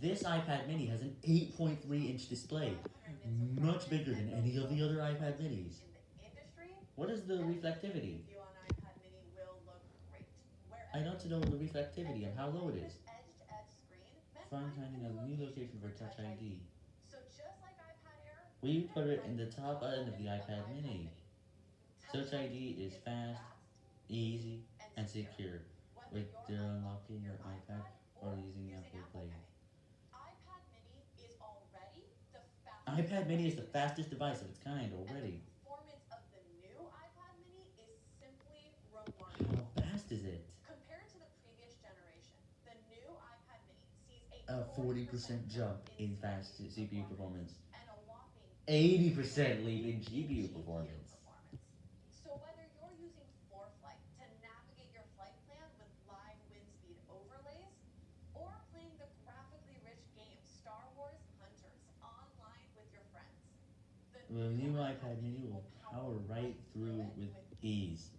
This iPad mini has an 8.3 inch display, much bigger than any of the other iPad minis. What is the reflectivity? I want to know the reflectivity and how low it is. Find finding a new location for Touch ID. We put it in the top end of the iPad mini. Touch ID is fast, easy, and secure with their unlocking your iPad iPad mini is the fastest device of its kind already. How fast is it? Compared to the previous generation, the new iPad mini sees A a 40% jump in fast CPU performance. and a whopping 80% leap in GPU performance. The new iPad mini will power right through with ease.